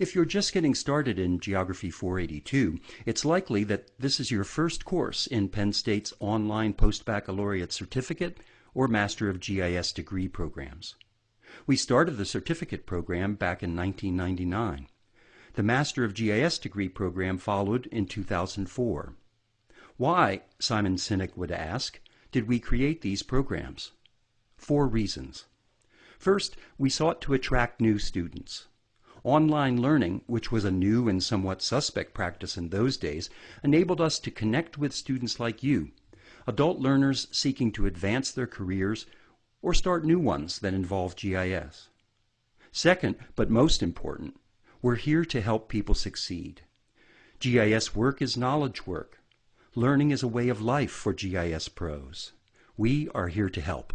If you're just getting started in Geography 482, it's likely that this is your first course in Penn State's online post-baccalaureate certificate or Master of GIS degree programs. We started the certificate program back in 1999. The Master of GIS degree program followed in 2004. Why, Simon Sinek would ask, did we create these programs? Four reasons. First, we sought to attract new students. Online learning, which was a new and somewhat suspect practice in those days, enabled us to connect with students like you, adult learners seeking to advance their careers or start new ones that involve GIS. Second, but most important, we're here to help people succeed. GIS work is knowledge work. Learning is a way of life for GIS pros. We are here to help.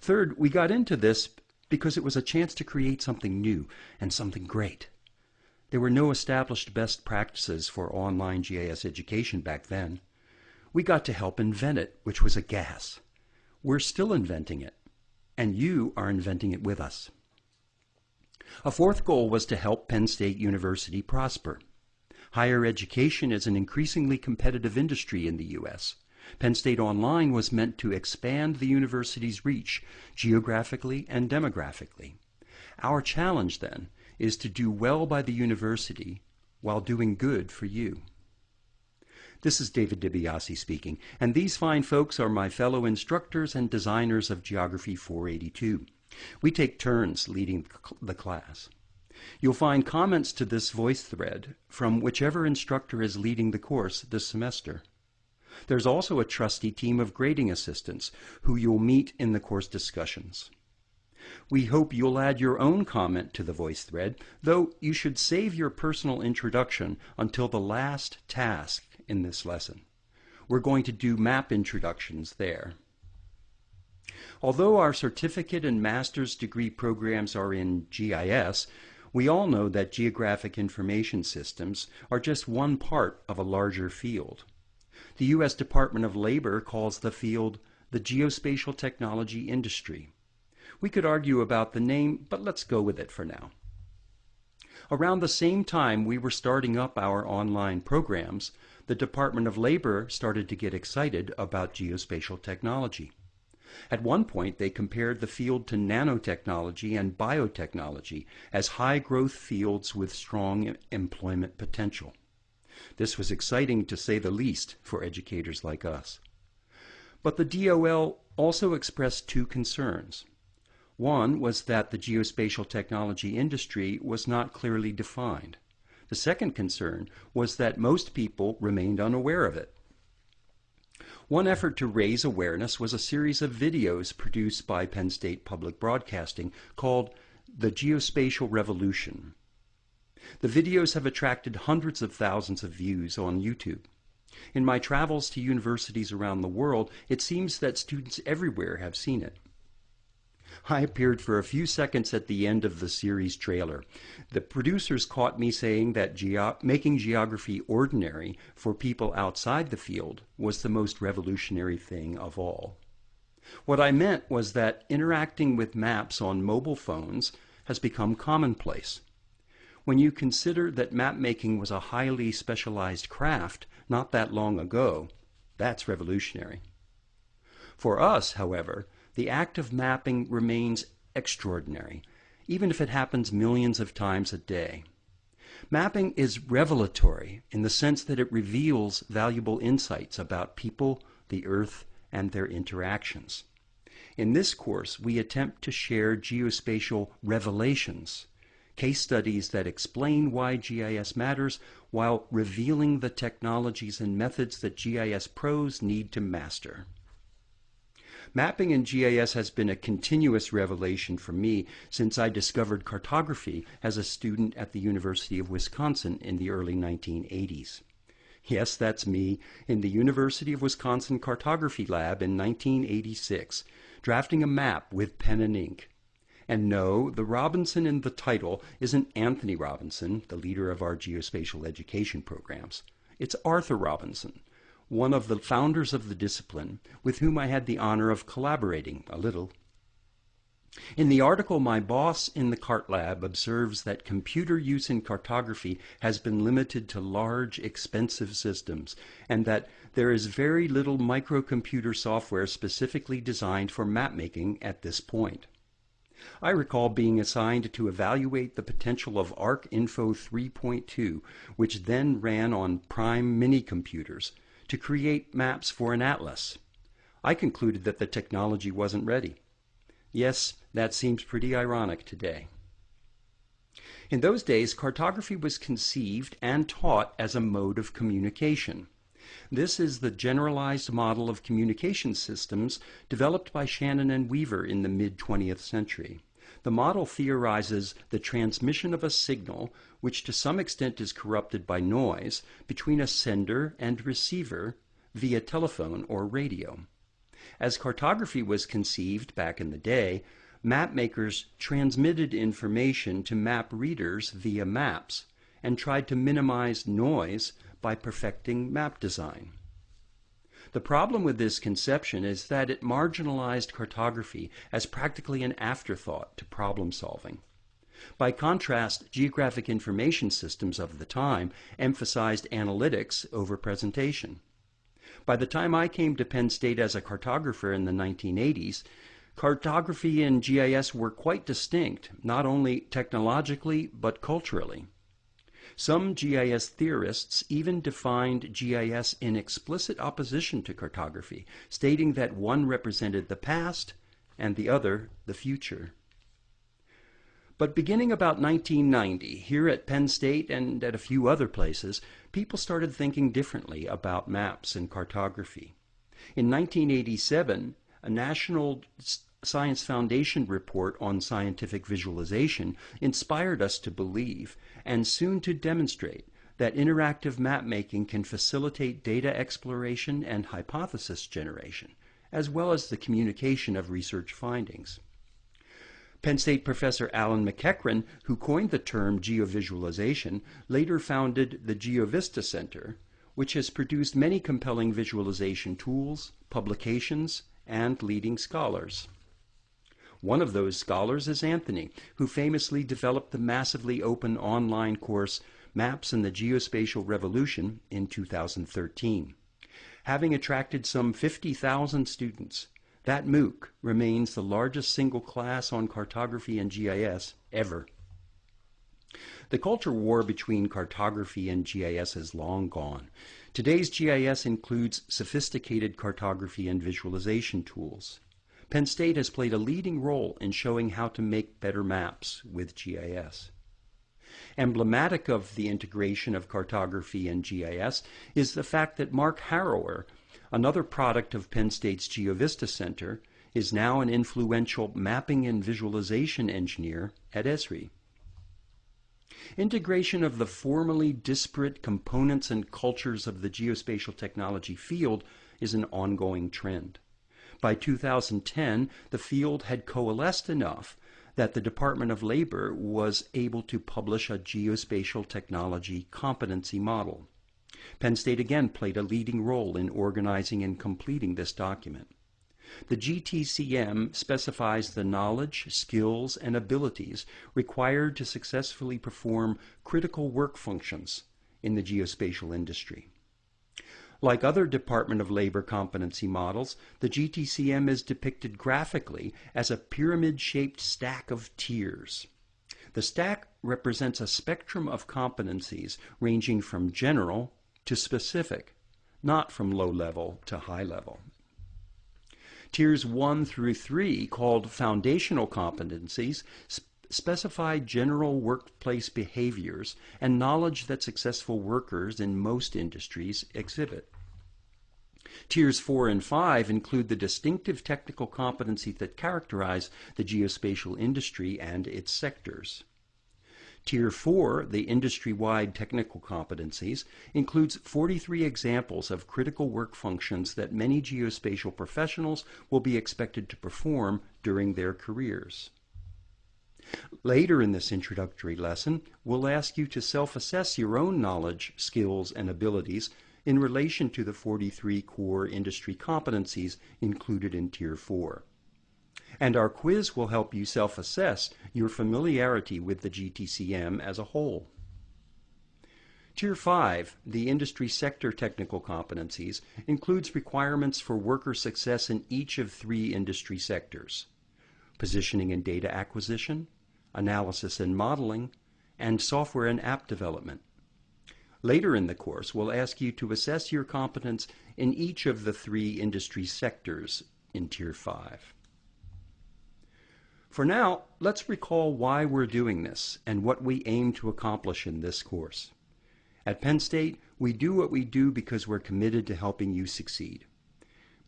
Third, we got into this because it was a chance to create something new and something great. There were no established best practices for online GIS education back then. We got to help invent it, which was a gas. We're still inventing it, and you are inventing it with us. A fourth goal was to help Penn State University prosper. Higher education is an increasingly competitive industry in the U.S. Penn State Online was meant to expand the university's reach geographically and demographically. Our challenge, then, is to do well by the university while doing good for you. This is David DiBiase speaking, and these fine folks are my fellow instructors and designers of Geography 482. We take turns leading the class. You'll find comments to this voice thread from whichever instructor is leading the course this semester. There's also a trusty team of grading assistants who you'll meet in the course discussions. We hope you'll add your own comment to the voice thread, though you should save your personal introduction until the last task in this lesson. We're going to do map introductions there. Although our certificate and master's degree programs are in GIS, we all know that geographic information systems are just one part of a larger field. The U.S. Department of Labor calls the field the geospatial technology industry. We could argue about the name, but let's go with it for now. Around the same time we were starting up our online programs, the Department of Labor started to get excited about geospatial technology. At one point, they compared the field to nanotechnology and biotechnology as high growth fields with strong employment potential. This was exciting to say the least for educators like us. But the DOL also expressed two concerns. One was that the geospatial technology industry was not clearly defined. The second concern was that most people remained unaware of it. One effort to raise awareness was a series of videos produced by Penn State Public Broadcasting called The Geospatial Revolution. The videos have attracted hundreds of thousands of views on YouTube. In my travels to universities around the world, it seems that students everywhere have seen it. I appeared for a few seconds at the end of the series trailer. The producers caught me saying that geo making geography ordinary for people outside the field was the most revolutionary thing of all. What I meant was that interacting with maps on mobile phones has become commonplace. When you consider that mapmaking was a highly specialized craft not that long ago, that's revolutionary. For us, however, the act of mapping remains extraordinary, even if it happens millions of times a day. Mapping is revelatory in the sense that it reveals valuable insights about people, the earth, and their interactions. In this course, we attempt to share geospatial revelations, case studies that explain why GIS matters while revealing the technologies and methods that GIS pros need to master. Mapping in GIS has been a continuous revelation for me since I discovered cartography as a student at the University of Wisconsin in the early 1980s. Yes, that's me in the University of Wisconsin Cartography Lab in 1986, drafting a map with pen and ink. And no, the Robinson in the title isn't Anthony Robinson, the leader of our geospatial education programs. It's Arthur Robinson, one of the founders of the discipline, with whom I had the honor of collaborating a little. In the article, my boss in the CART lab observes that computer use in cartography has been limited to large, expensive systems, and that there is very little microcomputer software specifically designed for mapmaking at this point. I recall being assigned to evaluate the potential of ArcInfo 3.2, which then ran on Prime mini computers, to create maps for an atlas. I concluded that the technology wasn't ready. Yes, that seems pretty ironic today. In those days, cartography was conceived and taught as a mode of communication. This is the generalized model of communication systems developed by Shannon and Weaver in the mid 20th century. The model theorizes the transmission of a signal, which to some extent is corrupted by noise, between a sender and receiver via telephone or radio. As cartography was conceived back in the day, mapmakers transmitted information to map readers via maps and tried to minimize noise by perfecting map design. The problem with this conception is that it marginalized cartography as practically an afterthought to problem solving. By contrast, geographic information systems of the time emphasized analytics over presentation. By the time I came to Penn State as a cartographer in the 1980s, cartography and GIS were quite distinct, not only technologically but culturally. Some GIS theorists even defined GIS in explicit opposition to cartography, stating that one represented the past and the other the future. But beginning about 1990, here at Penn State and at a few other places, people started thinking differently about maps and cartography. In 1987, a National Science Foundation report on scientific visualization inspired us to believe and soon to demonstrate that interactive mapmaking can facilitate data exploration and hypothesis generation, as well as the communication of research findings. Penn State professor Alan MacEachren, who coined the term geovisualization, later founded the GeoVista Center, which has produced many compelling visualization tools, publications, and leading scholars. One of those scholars is Anthony, who famously developed the massively open online course Maps and the Geospatial Revolution in 2013. Having attracted some 50,000 students, that MOOC remains the largest single class on cartography and GIS ever. The culture war between cartography and GIS is long gone. Today's GIS includes sophisticated cartography and visualization tools. Penn State has played a leading role in showing how to make better maps with GIS. Emblematic of the integration of cartography and GIS is the fact that Mark Harrower, another product of Penn State's GeoVista Center, is now an influential mapping and visualization engineer at Esri. Integration of the formerly disparate components and cultures of the geospatial technology field is an ongoing trend. By 2010, the field had coalesced enough that the Department of Labor was able to publish a geospatial technology competency model. Penn State again played a leading role in organizing and completing this document. The GTCM specifies the knowledge, skills, and abilities required to successfully perform critical work functions in the geospatial industry. Like other Department of Labor competency models, the GTCM is depicted graphically as a pyramid-shaped stack of tiers. The stack represents a spectrum of competencies ranging from general to specific, not from low level to high level. Tiers 1 through 3, called foundational competencies, specify general workplace behaviors and knowledge that successful workers in most industries exhibit. Tiers 4 and 5 include the distinctive technical competencies that characterize the geospatial industry and its sectors. Tier 4, the industry-wide technical competencies, includes 43 examples of critical work functions that many geospatial professionals will be expected to perform during their careers. Later in this introductory lesson, we'll ask you to self-assess your own knowledge, skills, and abilities in relation to the 43 core industry competencies included in Tier 4. And our quiz will help you self-assess your familiarity with the GTCM as a whole. Tier 5, the industry sector technical competencies, includes requirements for worker success in each of three industry sectors positioning and data acquisition, analysis and modeling, and software and app development. Later in the course, we'll ask you to assess your competence in each of the three industry sectors in Tier 5. For now, let's recall why we're doing this and what we aim to accomplish in this course. At Penn State, we do what we do because we're committed to helping you succeed.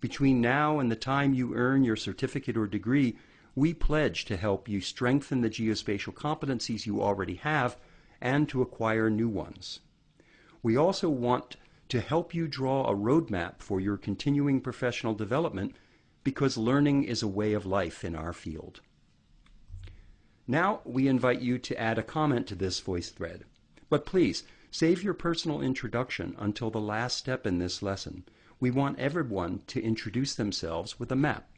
Between now and the time you earn your certificate or degree, we pledge to help you strengthen the geospatial competencies you already have and to acquire new ones. We also want to help you draw a roadmap for your continuing professional development because learning is a way of life in our field. Now we invite you to add a comment to this voice thread. But please, save your personal introduction until the last step in this lesson. We want everyone to introduce themselves with a map.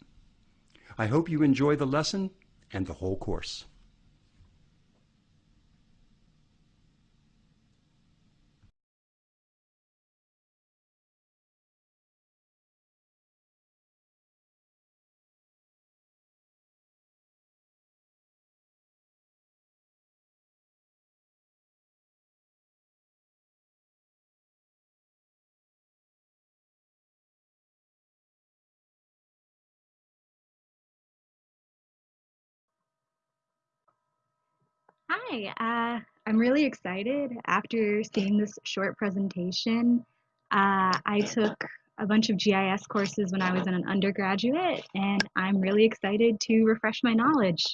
I hope you enjoy the lesson and the whole course. Hi, uh, I'm really excited after seeing this short presentation. Uh, I took a bunch of GIS courses when I was an undergraduate, and I'm really excited to refresh my knowledge.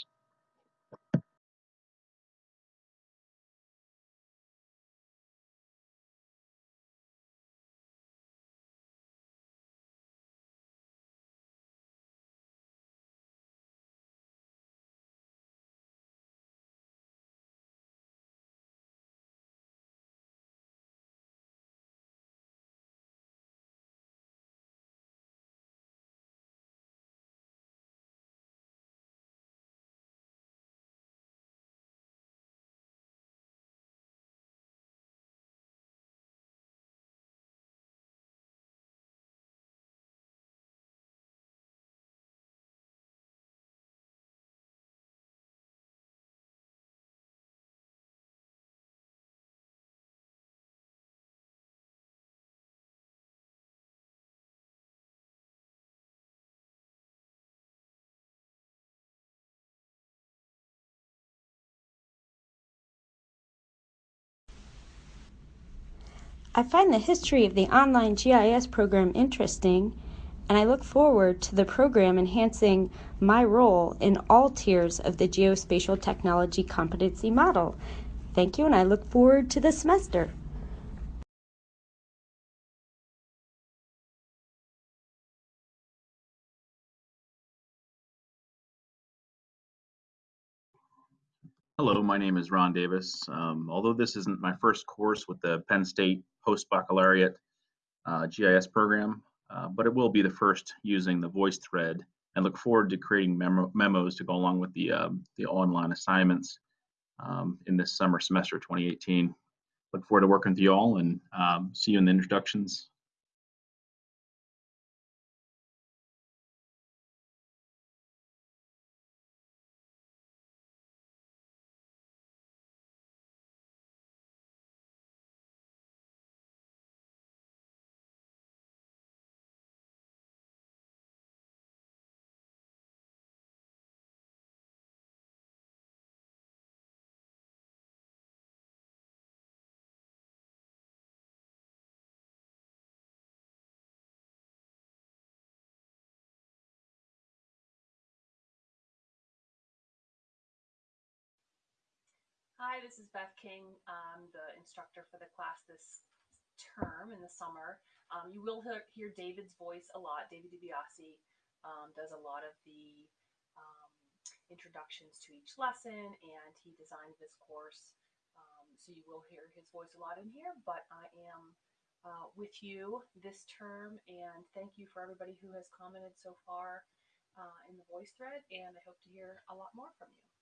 I find the history of the online GIS program interesting, and I look forward to the program enhancing my role in all tiers of the geospatial technology competency model. Thank you, and I look forward to the semester. Hello, my name is Ron Davis. Um, although this isn't my first course with the Penn State Post-Baccalaureate uh, GIS program, uh, but it will be the first using the voice thread and look forward to creating memo memos to go along with the, um, the online assignments um, in this summer semester 2018. Look forward to working with you all and um, see you in the introductions Hi, this is Beth King. I'm the instructor for the class this term in the summer. Um, you will hear, David's voice a lot. David DiBiase um, does a lot of the um, introductions to each lesson and he designed this course. Um, so you will hear his voice a lot in here, but I am uh, with you this term and thank you for everybody who has commented so far. uh, in the voice thread, and I hope to hear a lot more from you.